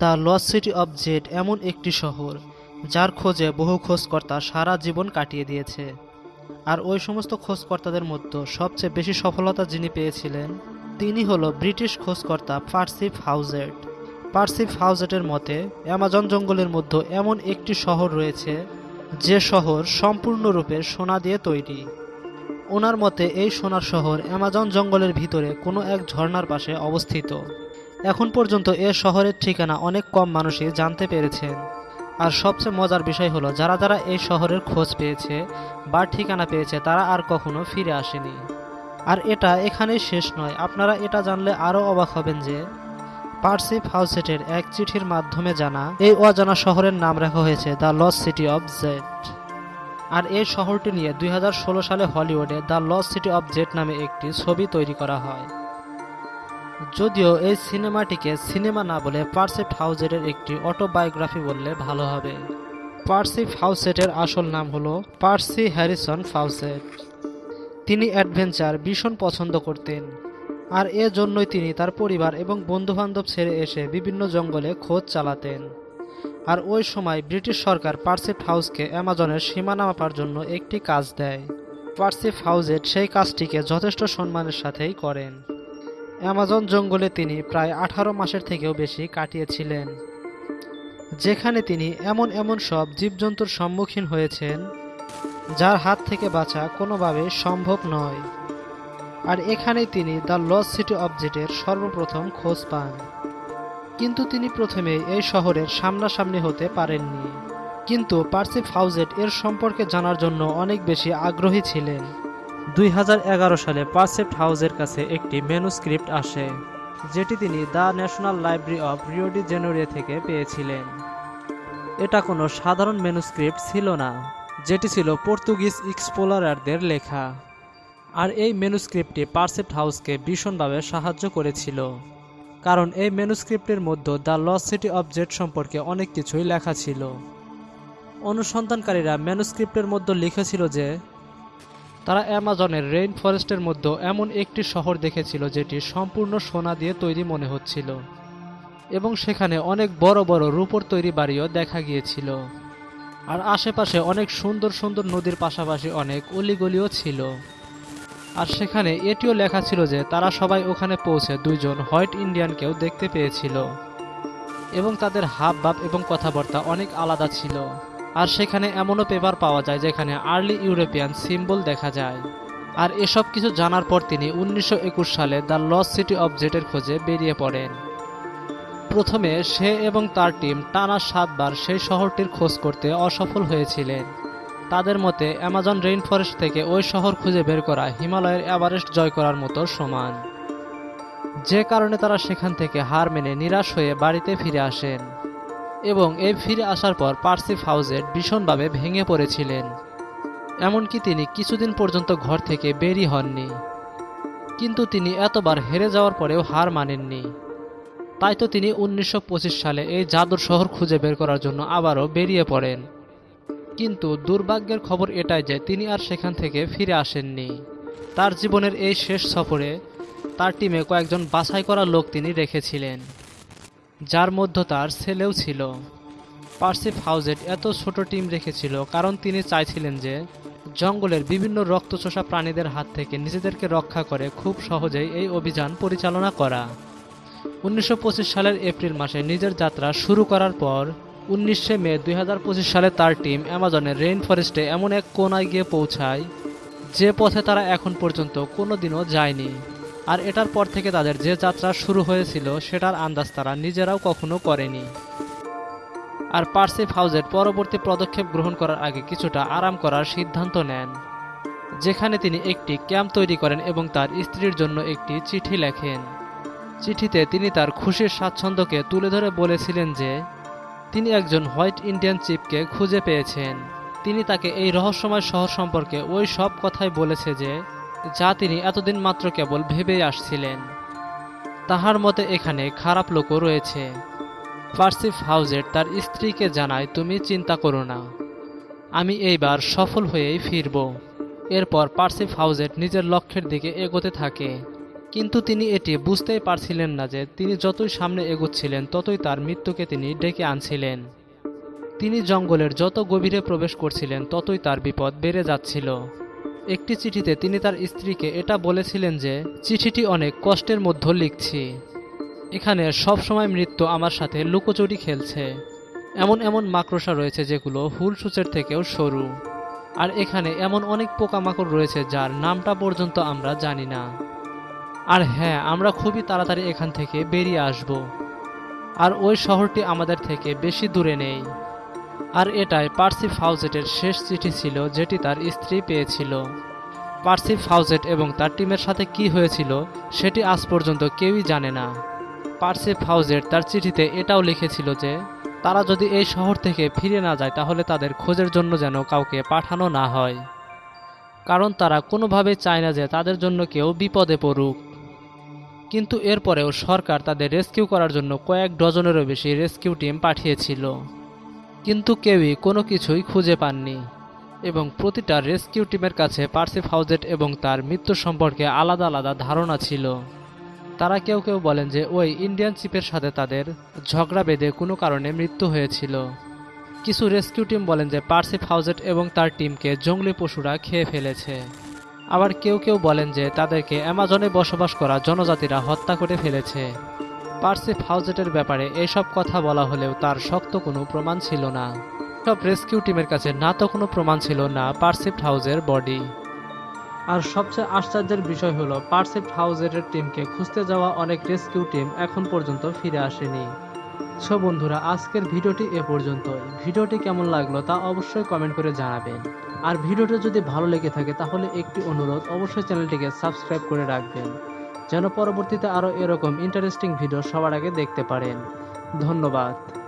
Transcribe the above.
The lost city of Z এমন একটি শহর, যার খোঁজে বহু খোঁজকর্তা সারা জীবন কাটিয়ে দিয়েছে। আর ওই সমস্ত খোঁজকর্তাদের মধ্যে সবচেয়ে বেশি সফলতা যিনি পেয়েছিলেন, তিনি হলো ব্রিটিশ খোঁজকর্তা পার্সিফ হাউজেট। পার্সিফ হাউজেটের মতে, অ্যামাজন জঙ্গলের মধ্যে এমন একটি শহর রয়েছে, যে শহর সম্পূর্ণরূপে সোনা দিয়ে তৈরি। ওনার মতে, এই সোনার শহর অ্যামাজন জঙ্গলের ভিতরে কোনো এক ঝর্ণার পাশে অবস্থিত। এখন পর্যন্ত এ শহরের ঠিকানা অনেক কম মানুষই জানতে পেরেছেন। আর সবচেয়ে মজার বিষয় হলো, যারা যারা এই শহরের খোঁজ পেয়েছে বা ঠিকানা পেয়েছে, তারা আর কখনো ফিরে আসেনি। আর এটা এখানেই শেষ নয়, আপনারা এটা জানলে আরও অবাক হবেন যে পার্সিফ হাউসেটের এক চিঠির মাধ্যমে জানা, এই অজানা শহরের নাম রাখা হয়েছে the lost city of Z আর এই শহরটি নিয়ে দুই হাজার ষোলো সালে হলিউডে the lost city of Z নামে একটি ছবি তৈরি করা হয়। যদিও এই সিনেমাটিকে সিনেমা না বলে পার্সিফ হাউসেটের একটি অটোবায়োগ্রাফি বললে ভালো হবে। পার্সিফ হাউসেটের আসল নাম হলো পার্সি হ্যারিসন ফাউসেট। তিনি অ্যাডভেঞ্চার ভীষণ পছন্দ করতেন। আর এ জন্যই তিনি তার পরিবার এবং বন্ধুবান্ধব ছেড়ে এসে বিভিন্ন জঙ্গলে খোঁজ চালাতেন। আর ওই সময় ব্রিটিশ সরকার পার্সিফ হাউসকে অ্যামাজনের সীমানা মাপার জন্য একটি কাজ দেয়। পার্সিফ হাউজেট সেই কাজটিকে যথেষ্ট সম্মানের সাথেই করেন। অ্যামাজন জঙ্গলে তিনি প্রায় আঠারো মাসের থেকেও বেশি কাটিয়েছিলেন। যেখানে তিনি এমন এমন সব জীবজন্তুর সম্মুখীন হয়েছেন, যার হাত থেকে বাঁচা কোনোভাবে সম্ভব নয়। আর এখানেই তিনি দ্য লস সিটি অবজেক্টের সর্বপ্রথম খোঁজ পান। কিন্তু তিনি প্রথমে এই শহরের সামনাসামনি হতে পারেননি। কিন্তু পার্সিফ হাউজেট এর সম্পর্কে জানার জন্য অনেক বেশি আগ্রহী ছিলেন। দুই হাজার এগারো সালে পারসেপ্ট হাউসের কাছে একটি ম্যানুস্ক্রিপ্ট আসে, যেটি তিনি the national library of Rio de Janeiro থেকে পেয়েছিলেন। এটা কোনো সাধারণ ম্যানুস্ক্রিপ্ট ছিল না, যেটি ছিল পর্তুগিজ এক্সপ্লোরারদের লেখা, আর এই ম্যানুস্ক্রিপ্টটি পারসেপ্ট হাউসকে ভীষণভাবে সাহায্য করেছিল, কারণ এই ম্যানুস্ক্রিপ্টের মধ্যে দ্য লস সিটি অবজেক্ট সম্পর্কে অনেক কিছুই লেখা ছিল। অনুসন্ধানকারীরা ম্যানুস্ক্রিপ্টের মধ্যে লিখেছিল যে তারা অ্যামাজনের রেইন ফরেস্টের মধ্যে এমন একটি শহর দেখেছিল যেটি সম্পূর্ণ সোনা দিয়ে তৈরি মনে হচ্ছিল, এবং সেখানে অনেক বড় বড় রূপর তৈরি বাড়িও দেখা গিয়েছিল। আর আশেপাশে অনেক সুন্দর সুন্দর নদীর পাশাপাশি অনেক অলিগলিও ছিল। আর সেখানে এটিও লেখা ছিল যে তারা সবাই ওখানে পৌঁছে দুইজন হোয়াইট ইন্ডিয়ানকেও দেখতে পেয়েছিল, এবং তাদের হাব ভাব এবং কথাবার্তা অনেক আলাদা ছিল। আর সেখানে এমনও পেপার পাওয়া যায় যেখানে আর্লি ইউরোপিয়ান সিম্বল দেখা যায়। আর এসব কিছু জানার পর তিনি উনিশশো একুশ সালে দ্য লস সিটি অব জেটের খোঁজে বেরিয়ে পড়েন। প্রথমে সে এবং তার টিম টানা সাতবার সেই শহরটির খোঁজ করতে অসফল হয়েছিলেন। তাদের মতে, অ্যামাজন রেইন ফরেস্ট থেকে ওই শহর খুঁজে বের করা হিমালয়ের এভারেস্ট জয় করার মতো সমান। যে কারণে তারা সেখান থেকে হার মেনে নিরাশ হয়ে বাড়িতে ফিরে আসেন। এবং এই ফিরে আসার পর পার্সিফ হাউজেট ভীষণভাবে ভেঙে পড়েছিলেন। এমনকি তিনি কিছুদিন পর্যন্ত ঘর থেকে বেরি হননি। কিন্তু তিনি এতবার হেরে যাওয়ার পরেও হার মানেননি। তাই তো তিনি উনিশশো পঁচিশ সালে এই জাদুর শহর খুঁজে বের করার জন্য আবারও বেরিয়ে পড়েন। কিন্তু দুর্ভাগ্যের খবর এটাই যে তিনি আর সেখান থেকে ফিরে আসেননি। তার জীবনের এই শেষ সফরে তার টিমে কয়েকজন বাছাই করা লোক তিনি রেখেছিলেন। যার মধ্যে তার ছেলেও ছিল। পার্সিফ হাউজেট এত ছোট টিম রেখেছিল, কারণ তিনি চাইছিলেন যে জঙ্গলের বিভিন্ন রক্তচোষা প্রাণীদের হাত থেকে নিজেদেরকে রক্ষা করে খুব সহজেই এই অভিযান পরিচালনা করা। উনিশশো পঁচিশ সালের এপ্রিল মাসে নিজের যাত্রা শুরু করার পর উনিশে মে দুই হাজার পঁচিশ সালে তার টিম অ্যামাজনের রেইন ফরেস্টে এমন এক কোনায় গিয়ে পৌঁছায়, যে পথে তারা এখন পর্যন্ত কোনো দিনও যায়নি। আর এটার পর থেকে তাদের যে যাত্রা শুরু হয়েছিল, সেটার আন্দাজ তারা নিজেরাও কখনো করেনি। আর পার্সিফ হাউজের পরবর্তী পদক্ষেপ গ্রহণ করার আগে কিছুটা আরাম করার সিদ্ধান্ত নেন, যেখানে তিনি একটি ক্যাম্প তৈরি করেন এবং তার স্ত্রীর জন্য একটি চিঠি লেখেন। চিঠিতে তিনি তার খুশির স্বাচ্ছন্দ্যকে তুলে ধরে বলেছিলেন যে, তিনি একজন হোয়াইট ইন্ডিয়ান চিপকে খুঁজে পেয়েছেন। তিনি তাকে এই রহস্যময় শহর সম্পর্কে ওই সব কথাই বলেছে যে যা তিনি এতদিন মাত্র কেবল ভেবেই আসছিলেন। তাহার মতে এখানে খারাপ লোকও রয়েছে। পার্সিফ হাউজের তার স্ত্রীকে জানায়, তুমি চিন্তা করো না। আমি এইবার সফল হয়েই ফিরব। এরপর পার্সিফ হাউজেট নিজের লক্ষ্যের দিকে এগোতে থাকে। কিন্তু তিনি এটি বুঝতেই পারছিলেন না যে তিনি যতই সামনে এগোচ্ছিলেন, ততই তার মৃত্যুকে তিনি ডেকে আনছিলেন। তিনি জঙ্গলের যত গভীরে প্রবেশ করছিলেন, ততই তার বিপদ বেড়ে যাচ্ছিল। একটি চিঠিতে তিনি তার স্ত্রীকে এটা বলেছিলেন যে, চিঠিটি অনেক কষ্টের মধ্যে লিখছি। এখানে সব সময় মৃত্যু আমার সাথে লুকোচুরি খেলছে। এমন এমন মাকড়সা রয়েছে যেগুলো হুল সূচের থেকেও সরু। আর এখানে এমন অনেক পোকামাকড় রয়েছে যার নামটা পর্যন্ত আমরা জানি না। আর হ্যাঁ আমরা খুবই তাড়াতাড়ি এখান থেকে বেরিয়ে আসব। আর ওই শহরটি আমাদের থেকে বেশি দূরে নেই। আর এটাই পার্সি ফাউজেটের শেষ চিঠি ছিল যেটি তার স্ত্রী পেয়েছিল। পার্সি ফাউজেট এবং তার টিমের সাথে কি হয়েছিল সেটি আজ পর্যন্ত কেউই জানে না। পার্সি ফাউজেট তার চিঠিতে এটাও লিখেছিল যে, তারা যদি এই শহর থেকে ফিরে না যায় তাহলে তাদের খোঁজের জন্য যেন কাউকে পাঠানো না হয়। কারণ তারা কোনোভাবে চায় না যে তাদের জন্য কেউ বিপদে পড়ুক। কিন্তু এরপরেও সরকার তাদের রেস্কিউ করার জন্য কয়েক ডজনেরও বেশি রেস্কিউ টিম পাঠিয়েছিল। কিন্তু কেউই কোনো কিছুই খুঁজে পাননি এবং প্রতিটা রেস্কিউ টিমের কাছে পার্সিফ হাউজেট এবং তার মৃত্যু সম্পর্কে আলাদা আলাদা ধারণা ছিল। তারা কেউ কেউ বলেন যে ওই ইন্ডিয়ান চিপের সাথে তাদের ঝগড়া বেঁধে কোনো কারণে মৃত্যু হয়েছিল। কিছু রেস্কিউ টিম বলেন যে পার্সিফ হাউজেট এবং তার টিমকে জঙ্গলি পশুরা খেয়ে ফেলেছে। আবার কেউ কেউ বলেন যে তাদেরকে অ্যামাজনে বসবাস করা জনজাতিরা হত্যা করে ফেলেছে। পার্সিফ হাউজেটের ব্যাপারে এসব কথা বলা হলেও তার শক্ত কোনো প্রমাণ ছিল না। সব রেস্কিউ টিমের কাছে না তো কোনো প্রমাণ ছিল না পার্সিফ হাউজের বডি। আর সবচেয়ে আশ্চর্যের বিষয় হলো পার্সিফ হাউজের টিমকে খুঁজতে যাওয়া অনেক রেস্কিউ টিম এখন পর্যন্ত ফিরে আসেনি। সো বন্ধুরা, আজকের ভিডিওটি এ পর্যন্ত ভিডিওটি কেমন লাগল তা অবশ্যই কমেন্ট করে জানাবেন। আর ভিডিওটি যদি ভালো লেগে থাকে তাহলে একটি অনুরোধ, অবশ্যই চ্যানেলটিকে সাবস্ক্রাইব করে রাখবেন। যেন পরবর্তীতে আরও এরকম ইন্টারেস্টিং ভিডিও সবার আগে দেখতে পারেন। ধন্যবাদ।